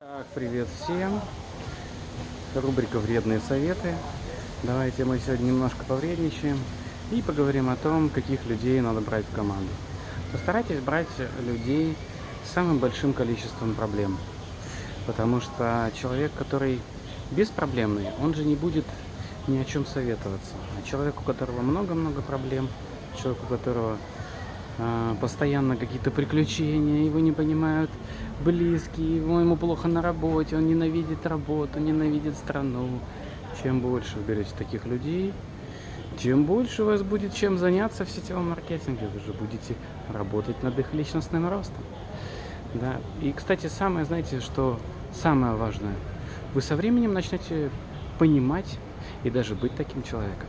Так, привет всем. Рубрика «Вредные советы». Давайте мы сегодня немножко повредничаем и поговорим о том, каких людей надо брать в команду. Постарайтесь брать людей с самым большим количеством проблем. Потому что человек, который беспроблемный, он же не будет ни о чем советоваться. А человек, у которого много-много проблем, человек, у которого а, постоянно какие-то приключения, его не понимают близкие, ему плохо на работе, он ненавидит работу, ненавидит страну. Чем больше вы берете таких людей, тем больше у вас будет чем заняться в сетевом маркетинге. Вы же будете работать над их личностным ростом. Да. И, кстати, самое, знаете, что самое важное, вы со временем начнете понимать и даже быть таким человеком.